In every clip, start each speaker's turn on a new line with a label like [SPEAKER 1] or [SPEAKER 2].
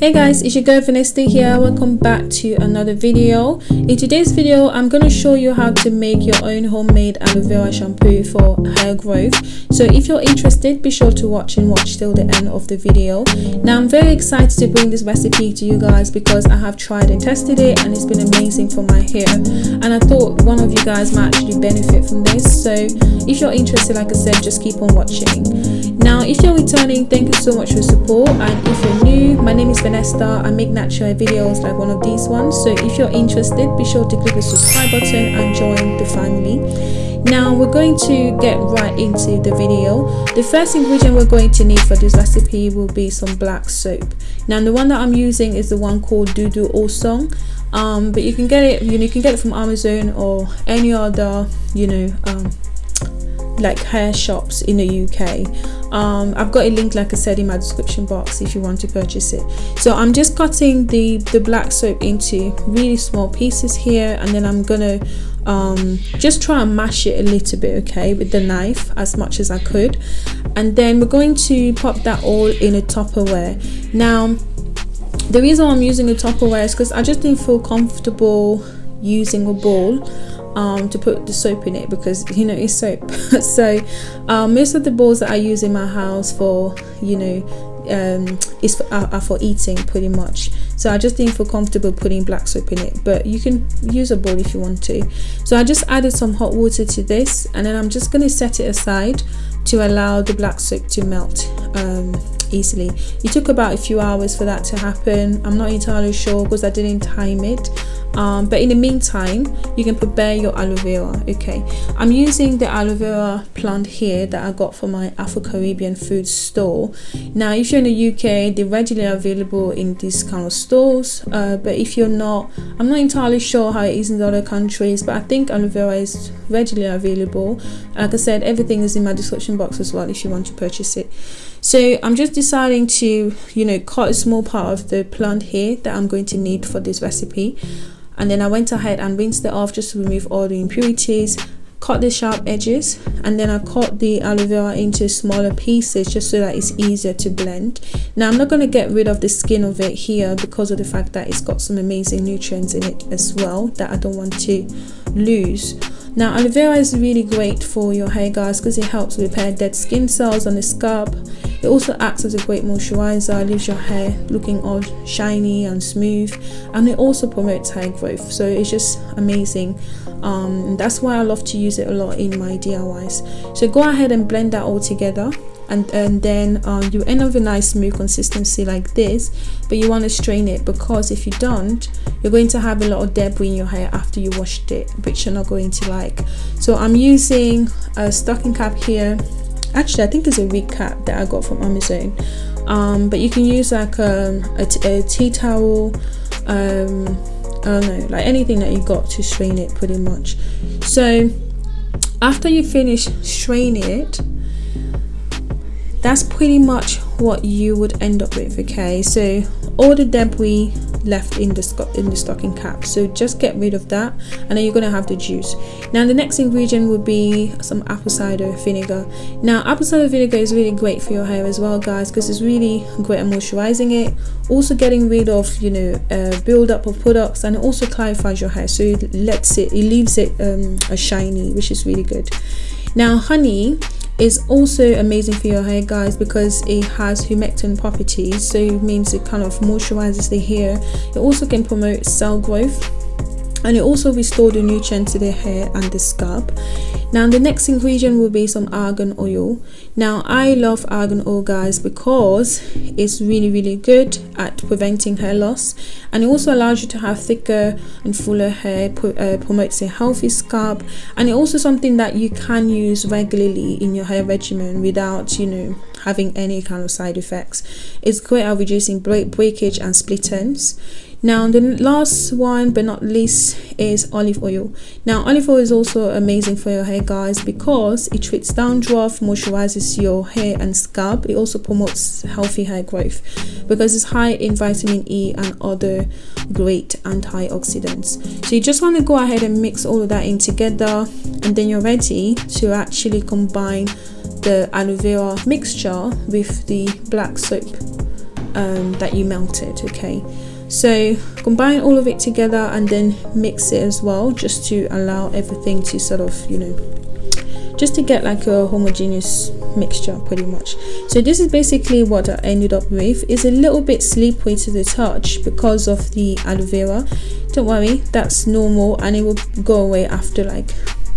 [SPEAKER 1] hey guys it's your girl Vanessa here. Welcome back to another video. In today's video i'm going to show you how to make your own homemade aloe vera shampoo for hair growth. So if you're interested be sure to watch and watch till the end of the video. Now i'm very excited to bring this recipe to you guys because i have tried and tested it and it's been amazing for my hair. And i thought one of you guys might actually benefit from this. So if you're interested like i said just keep on watching. Now if you're returning thank you so much for support. And if you're new my name is Vanessa Vanessa. I make natural videos like one of these ones. So if you're interested, be sure to click the subscribe button and join the family. Now we're going to get right into the video. The first ingredient we're going to need for this recipe will be some black soap. Now the one that I'm using is the one called Dudu Osun. Um, but you can get it, you, know, you can get it from Amazon or any other, you know, um, like hair shops in the UK. Um, I've got a link like I said in my description box if you want to purchase it. So I'm just cutting the, the black soap into really small pieces here and then I'm gonna um, just try and mash it a little bit okay with the knife as much as I could and then we're going to pop that all in a Tupperware. Now the reason I'm using a Tupperware is because I just didn't feel comfortable using a bowl um, to put the soap in it because you know it's soap. So um, most of the bowls that I use in my house for you know um, is for, are, are, for eating pretty much. So I just didn't feel comfortable putting black soap in it but you can use a bowl if you want to. So I just added some hot water to this and then I'm just going to set it aside to allow the black soap to melt um, easily. It took about a few hours for that to happen. I'm not entirely sure because I didn't time it. Um, but in the meantime you can prepare your aloe vera okay? I'm using the aloe vera plant here that i got from my afro-caribbean food store. Now if you're in the uk they're readily available in these kind of stores uh, but if you're not i'm not entirely sure how it is in other countries but i think aloe vera is readily available. Like i said everything is in my description box as well if you want to purchase it. So i'm just deciding to you know cut a small part of the plant here that i'm going to need for this recipe. And then I went ahead and rinsed it off just to remove all the impurities cut the sharp edges and then I cut the aloe vera into smaller pieces just so that it's easier to blend. Now I'm not going to get rid of the skin of it here because of the fact that it's got some amazing nutrients in it as well that I don't want to lose now aloe vera is really great for your hair guys because it helps repair dead skin cells on the scalp it also acts as a great moisturizer, leaves your hair looking all shiny and smooth, and it also promotes hair growth. So it's just amazing. Um, that's why I love to use it a lot in my DIYs. So go ahead and blend that all together. And, and then um, you end up with a nice smooth consistency like this but you want to strain it because if you don't you're going to have a lot of debris in your hair after you washed it which you're not going to like. So I'm using a stocking cap here. Actually i think it's a wig cap that i got from amazon. Um, but you can use like um, a, a tea towel um, i don't know like anything that you got to strain it pretty much. So after you finish straining it that's pretty much what you would end up with okay? So all the debris left in the in the stocking cap. So just get rid of that and then you're going to have the juice. Now the next ingredient would be some apple cider vinegar. Now apple cider vinegar is really great for your hair as well guys because it's really great at moisturizing it. Also getting rid of you know uh, build-up of products and it also clarifies your hair so it lets it it leaves it um, a shiny which is really good. Now honey is also amazing for your hair guys because it has humectant properties. So it means it kind of moisturizes the hair. It also can promote cell growth and it also restores the nutrients to the hair and the scalp. Now the next ingredient will be some argan oil. Now i love argan oil guys because it's really really good at preventing hair loss and it also allows you to have thicker and fuller hair uh, promotes a healthy scalp and it's also something that you can use regularly in your hair regimen without you know having any kind of side effects. It's great at reducing breakage and split ends now the last one but not least is olive oil. Now olive oil is also amazing for your hair guys because it treats dandruff moisturizes your hair and scalp. It also promotes healthy hair growth because it's high in vitamin e and other great antioxidants. So you just want to go ahead and mix all of that in together and then you're ready to actually combine the aloe vera mixture with the black soap um, that you melted okay so combine all of it together and then mix it as well just to allow everything to sort of you know just to get like a homogeneous mixture pretty much. So this is basically what I ended up with. It's a little bit slippery to the touch because of the aloe vera. Don't worry that's normal and it will go away after like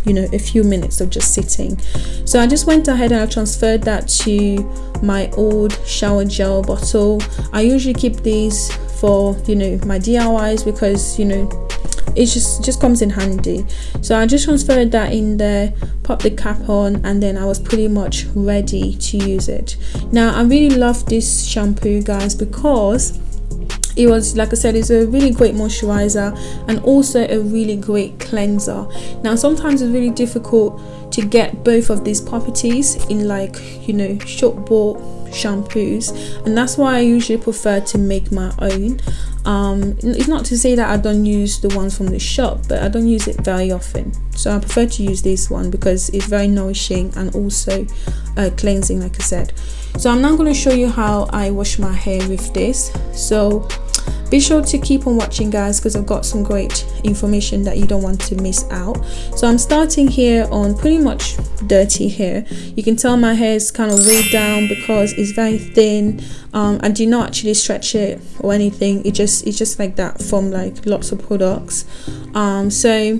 [SPEAKER 1] you know a few minutes of just sitting. So I just went ahead and I transferred that to my old shower gel bottle. I usually keep these for you know my DIYs because you know it just just comes in handy. So i just transferred that in there popped the cap on and then i was pretty much ready to use it. Now i really love this shampoo guys because it was like i said it's a really great moisturizer and also a really great cleanser. Now sometimes it's really difficult to get both of these properties in like you know short bought shampoos. And that's why I usually prefer to make my own. Um, it's not to say that I don't use the ones from the shop but I don't use it very often. So I prefer to use this one because it's very nourishing and also uh, cleansing like I said. So I'm now going to show you how I wash my hair with this. So be sure to keep on watching guys because I've got some great information that you don't want to miss out. So I'm starting here on pretty much dirty hair. You can tell my hair is kind of weighed down because it's very thin um, I do not actually stretch it or anything. It just it's just like that from like lots of products. Um, so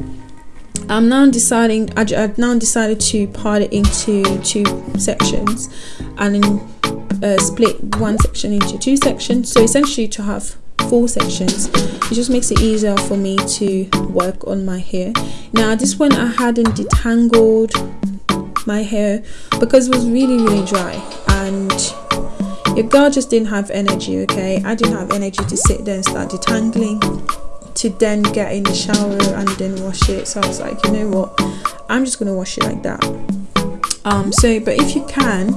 [SPEAKER 1] I'm now deciding I, have now decided to part it into two sections and then uh, split one section into two sections. So essentially to have four sections. It just makes it easier for me to work on my hair. Now this one I hadn't detangled my hair because it was really really dry. And your girl just didn't have energy okay? I didn't have energy to sit there and start detangling to then get in the shower and then wash it. So I was like you know what? I'm just gonna wash it like that. Um so but if you can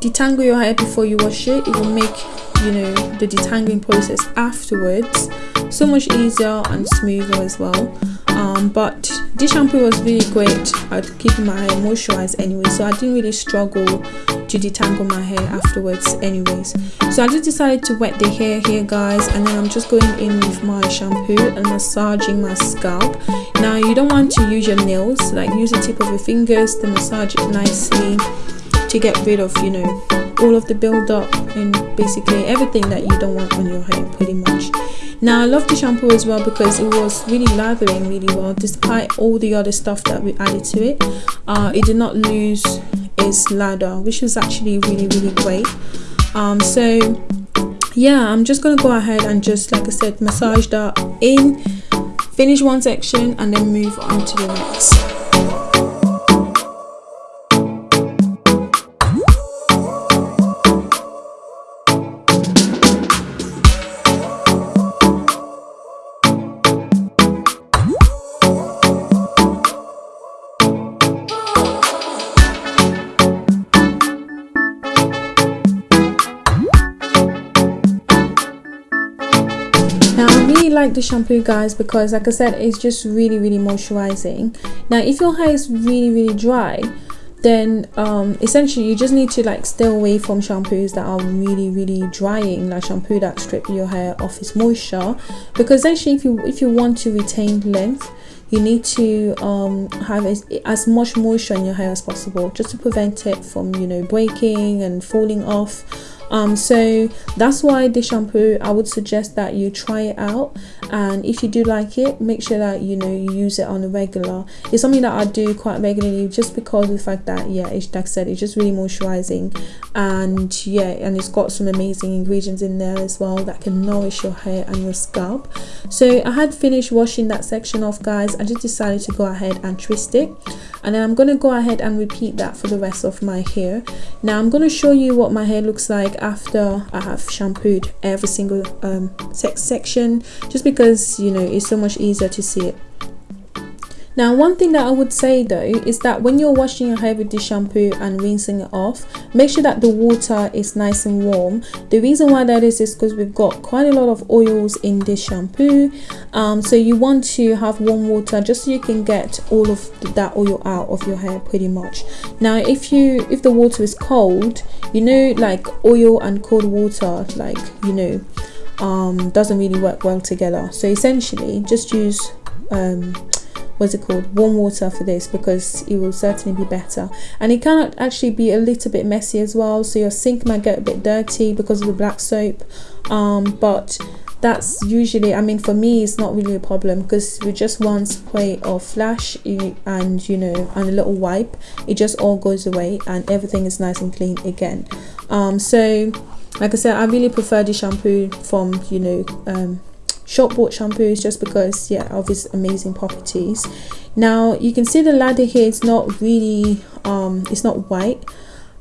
[SPEAKER 1] detangle your hair before you wash it it will make you know the detangling process afterwards. So much easier and smoother as well. Um, but this shampoo was really great at keeping my hair moisturized anyway so I didn't really struggle to detangle my hair afterwards anyways. So I just decided to wet the hair here guys and then I'm just going in with my shampoo and massaging my scalp. Now you don't want to use your nails like use the tip of your fingers to massage it nicely to get rid of you know all of the build up and basically everything that you don't want on your hair pretty much. Now i love the shampoo as well because it was really lathering really well despite all the other stuff that we added to it. Uh, it did not lose its lather which was actually really really great. Um, so yeah i'm just gonna go ahead and just like i said massage that in finish one section and then move on to the next like the shampoo guys because like I said it's just really really moisturizing. Now if your hair is really really dry then um, essentially you just need to like stay away from shampoos that are really really drying like shampoo that strip your hair off its moisture. Because actually if you if you want to retain length you need to um, have as, as much moisture in your hair as possible just to prevent it from you know breaking and falling off um so that's why the shampoo i would suggest that you try it out and if you do like it make sure that you know you use it on a regular. It's something that i do quite regularly just because of the fact that yeah it's like i said it's just really moisturizing. And yeah and it's got some amazing ingredients in there as well that can nourish your hair and your scalp. So i had finished washing that section off guys. I just decided to go ahead and twist it. And then i'm going to go ahead and repeat that for the rest of my hair. Now i'm going to show you what my hair looks like after i have shampooed every single um, section just because you know it's so much easier to see it Now one thing that I would say though is that when you're washing your hair with this shampoo and rinsing it off, make sure that the water is nice and warm. The reason why that is is because we've got quite a lot of oils in this shampoo. Um, so you want to have warm water just so you can get all of that oil out of your hair pretty much. Now if you if the water is cold, you know like oil and cold water like you know um, doesn't really work well together. So essentially just use um, what's it called? Warm water for this because it will certainly be better. And it can actually be a little bit messy as well so your sink might get a bit dirty because of the black soap. Um, but that's usually i mean for me it's not really a problem because with just one spray of flash and you know and a little wipe it just all goes away and everything is nice and clean again. Um, so like i said i really prefer the shampoo from you know um, shop bought shampoos just because yeah of its amazing properties. Now you can see the ladder here it's not really um it's not white.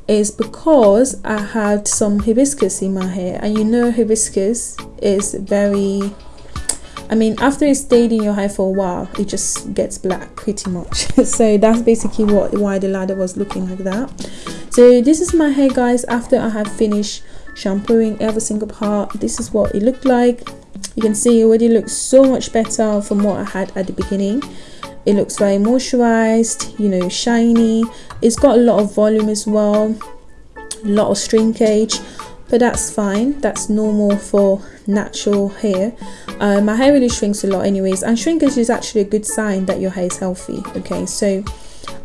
[SPEAKER 1] Is because I had some hibiscus in my hair and you know hibiscus is very I mean after it stayed in your hair for a while it just gets black pretty much. So that's basically what why the ladder was looking like that. So this is my hair guys after I have finished shampooing every single part. This is what it looked like. You can see it already looks so much better from what I had at the beginning. It looks very moisturized you know shiny. It's got a lot of volume as well a lot of shrinkage but that's fine. That's normal for natural hair. Uh, my hair really shrinks a lot anyways and shrinkage is actually a good sign that your hair is healthy okay? So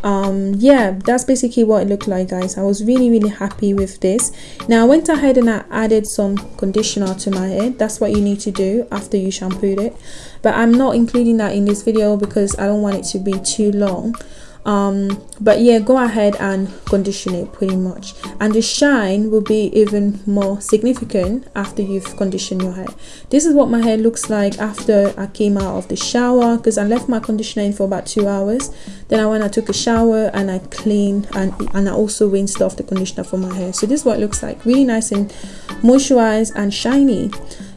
[SPEAKER 1] um yeah that's basically what it looked like guys. I was really really happy with this. Now i went ahead and i added some conditioner to my hair that's what you need to do after you shampooed it. But i'm not including that in this video because i don't want it to be too long um but yeah go ahead and condition it pretty much. And the shine will be even more significant after you've conditioned your hair. This is what my hair looks like after i came out of the shower because i left my conditioner in for about two hours. Then i went i took a shower and i cleaned and and i also rinsed off the conditioner for my hair. So this is what it looks like really nice and moisturized and shiny.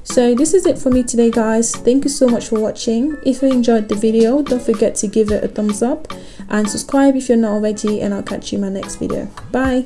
[SPEAKER 1] So this is it for me today guys. Thank you so much for watching. If you enjoyed the video don't forget to give it a thumbs up and subscribe if you're not already and i'll catch you in my next video. Bye